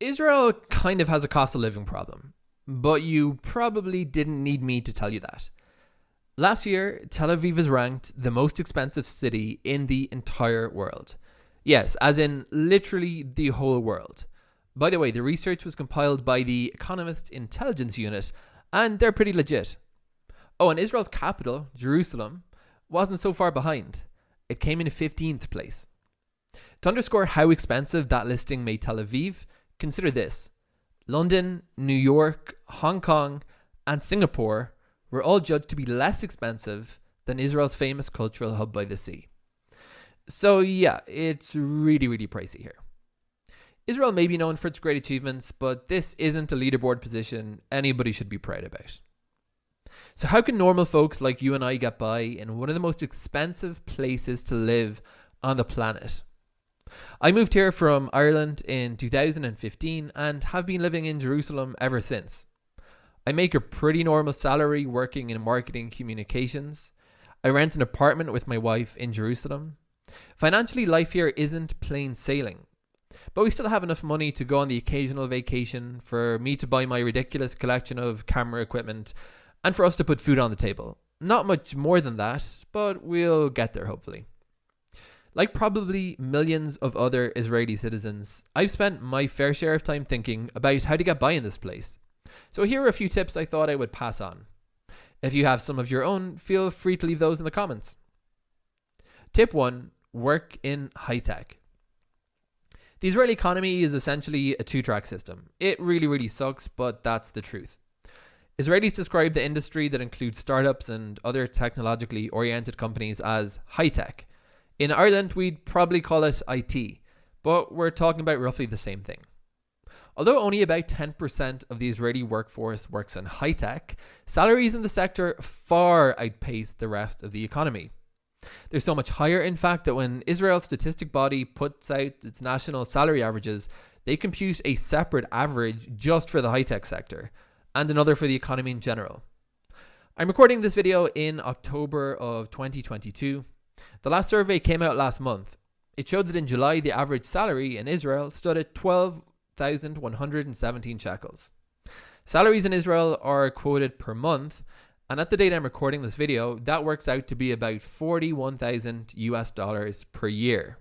Israel kind of has a cost of living problem, but you probably didn't need me to tell you that. Last year, Tel Aviv is ranked the most expensive city in the entire world. Yes, as in literally the whole world. By the way, the research was compiled by the Economist Intelligence Unit, and they're pretty legit. Oh, and Israel's capital, Jerusalem, wasn't so far behind. It came in 15th place. To underscore how expensive that listing made Tel Aviv, consider this London, New York, Hong Kong, and Singapore were all judged to be less expensive than Israel's famous cultural hub by the sea. So, yeah, it's really, really pricey here. Israel may be known for its great achievements, but this isn't a leaderboard position anybody should be proud about. So, how can normal folks like you and I get by in one of the most expensive places to live on the planet? I moved here from Ireland in 2015 and have been living in Jerusalem ever since. I make a pretty normal salary working in marketing communications. I rent an apartment with my wife in Jerusalem. Financially, life here isn't plain sailing. But we still have enough money to go on the occasional vacation, for me to buy my ridiculous collection of camera equipment, and for us to put food on the table. Not much more than that, but we'll get there hopefully. Like probably millions of other Israeli citizens, I've spent my fair share of time thinking about how to get by in this place. So here are a few tips I thought I would pass on. If you have some of your own, feel free to leave those in the comments. Tip 1 Work in high tech. The Israeli economy is essentially a two track system. It really, really sucks, but that's the truth. Israelis describe the industry that includes startups and other technologically oriented companies as high tech. In Ireland, we'd probably call it IT, but we're talking about roughly the same thing. Although only about 10% of the Israeli workforce works in high tech, salaries in the sector far outpace the rest of the economy. They're so much higher, in fact, that when Israel's statistic body puts out its national salary averages, they compute a separate average just for the high tech sector and another for the economy in general. I'm recording this video in October of 2022. The last survey came out last month. It showed that in July, the average salary in Israel stood at 12 1,117 shekels. Salaries in Israel are quoted per month, and at the date I'm recording this video, that works out to be about 41,000 US dollars per year.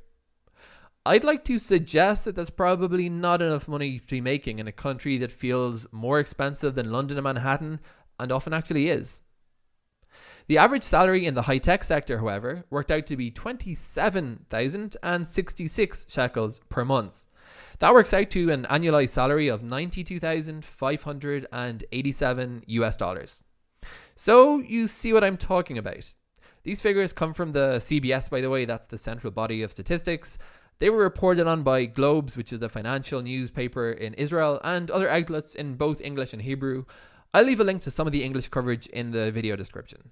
I'd like to suggest that that's probably not enough money to be making in a country that feels more expensive than London and Manhattan, and often actually is. The average salary in the high tech sector, however, worked out to be 27,066 shekels per month, that works out to an annualized salary of 92,587 US dollars. So you see what I'm talking about. These figures come from the CBS, by the way, that's the central body of statistics. They were reported on by Globes, which is the financial newspaper in Israel, and other outlets in both English and Hebrew. I'll leave a link to some of the English coverage in the video description.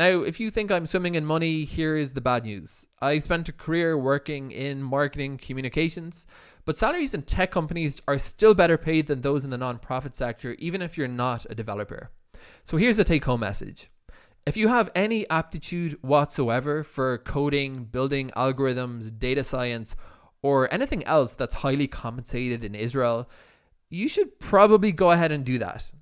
Now, if you think I'm swimming in money, here is the bad news. I spent a career working in marketing communications, but salaries in tech companies are still better paid than those in the non-profit sector, even if you're not a developer. So here's a take home message. If you have any aptitude whatsoever for coding, building algorithms, data science, or anything else that's highly compensated in Israel, you should probably go ahead and do that.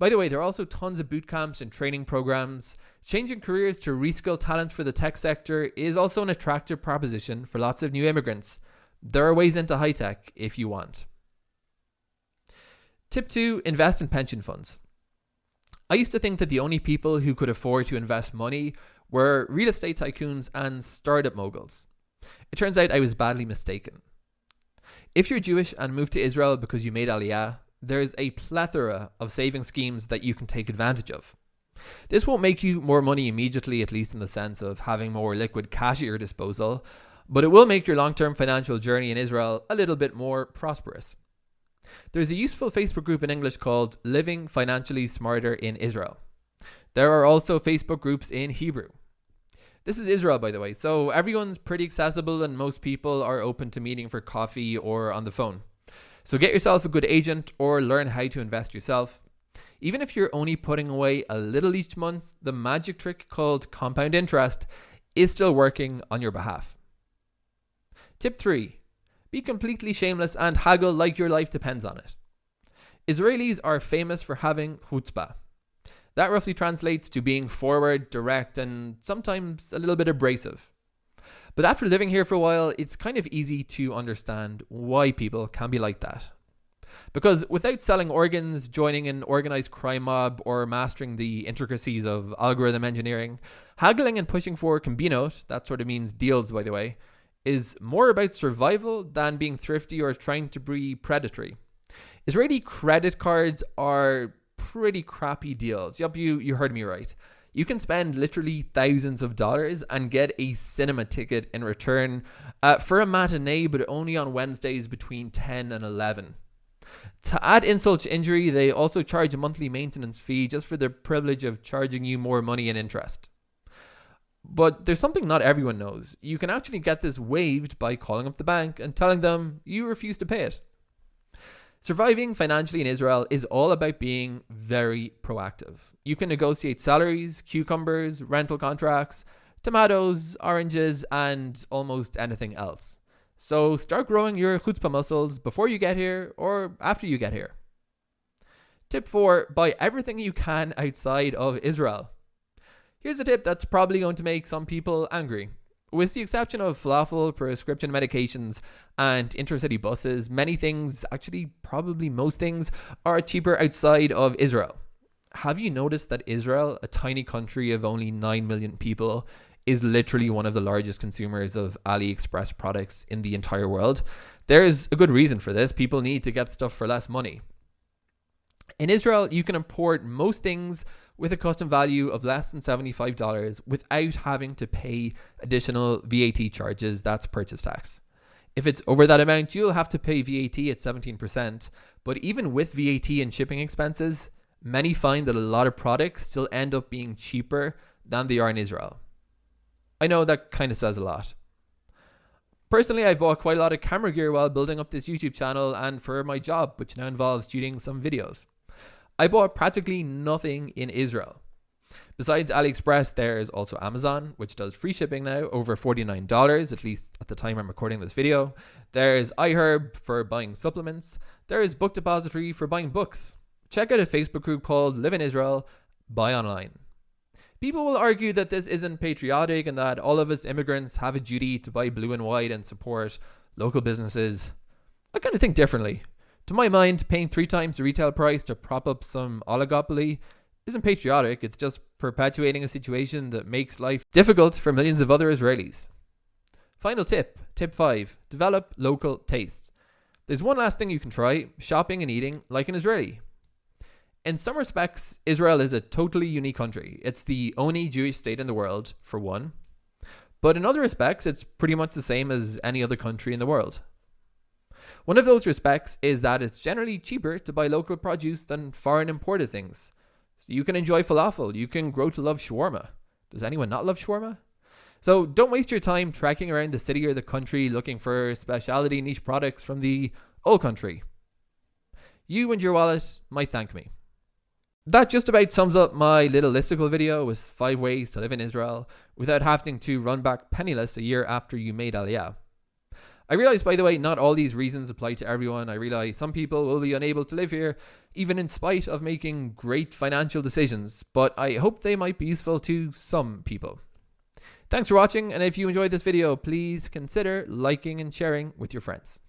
By the way, there are also tons of boot camps and training programs. Changing careers to reskill talent for the tech sector is also an attractive proposition for lots of new immigrants. There are ways into high tech if you want. Tip 2 Invest in pension funds. I used to think that the only people who could afford to invest money were real estate tycoons and startup moguls. It turns out I was badly mistaken. If you're Jewish and moved to Israel because you made Aliyah, there's a plethora of saving schemes that you can take advantage of. This won't make you more money immediately, at least in the sense of having more liquid cash at your disposal, but it will make your long term financial journey in Israel a little bit more prosperous. There's a useful Facebook group in English called Living Financially Smarter in Israel. There are also Facebook groups in Hebrew. This is Israel, by the way, so everyone's pretty accessible and most people are open to meeting for coffee or on the phone. So get yourself a good agent or learn how to invest yourself. Even if you're only putting away a little each month, the magic trick called compound interest is still working on your behalf. Tip 3 Be completely shameless and haggle like your life depends on it. Israelis are famous for having chutzpah. That roughly translates to being forward, direct, and sometimes a little bit abrasive. But after living here for a while, it's kind of easy to understand why people can be like that. Because without selling organs, joining an organized crime mob, or mastering the intricacies of algorithm engineering, haggling and pushing for kombinot, that sort of means deals by the way, is more about survival than being thrifty or trying to be predatory. Israeli credit cards are pretty crappy deals. Yup, you, you heard me right. You can spend literally thousands of dollars and get a cinema ticket in return uh, for a matinee, but only on Wednesdays between 10 and 11. To add insult to injury, they also charge a monthly maintenance fee just for the privilege of charging you more money and interest. But there's something not everyone knows. You can actually get this waived by calling up the bank and telling them you refuse to pay it. Surviving financially in Israel is all about being very proactive. You can negotiate salaries, cucumbers, rental contracts, tomatoes, oranges, and almost anything else. So start growing your chutzpah muscles before you get here or after you get here. Tip 4 Buy everything you can outside of Israel. Here's a tip that's probably going to make some people angry. With the exception of falafel, prescription medications, and intercity buses, many things, actually, probably most things, are cheaper outside of Israel. Have you noticed that Israel, a tiny country of only 9 million people, is literally one of the largest consumers of AliExpress products in the entire world? There's a good reason for this. People need to get stuff for less money. In Israel, you can import most things with a custom value of less than $75 without having to pay additional VAT charges, that's purchase tax. If it's over that amount, you'll have to pay VAT at 17%. But even with VAT and shipping expenses, many find that a lot of products still end up being cheaper than they are in Israel. I know that kind of says a lot. Personally, I bought quite a lot of camera gear while building up this YouTube channel and for my job, which now involves shooting some videos. I bought practically nothing in Israel. Besides AliExpress, there's also Amazon, which does free shipping now, over $49, at least at the time I'm recording this video. There's iHerb for buying supplements. There is Book Depository for buying books. Check out a Facebook group called Live in Israel, Buy Online. People will argue that this isn't patriotic and that all of us immigrants have a duty to buy blue and white and support local businesses. I kind of think differently. To my mind, paying three times the retail price to prop up some oligopoly isn't patriotic, it's just perpetuating a situation that makes life difficult for millions of other Israelis. Final tip, tip 5 develop local tastes. There's one last thing you can try shopping and eating like an Israeli. In some respects, Israel is a totally unique country. It's the only Jewish state in the world, for one. But in other respects, it's pretty much the same as any other country in the world. One of those respects is that it's generally cheaper to buy local produce than foreign imported things. So you can enjoy falafel, you can grow to love shawarma. Does anyone not love shawarma? So don't waste your time trekking around the city or the country looking for specialty niche products from the old country. You and your wallet might thank me. That just about sums up my little listicle video with 5 ways to live in Israel without having to run back penniless a year after you made Aliyah. I realize, by the way, not all these reasons apply to everyone. I realize some people will be unable to live here, even in spite of making great financial decisions, but I hope they might be useful to some people. Thanks for watching, and if you enjoyed this video, please consider liking and sharing with your friends.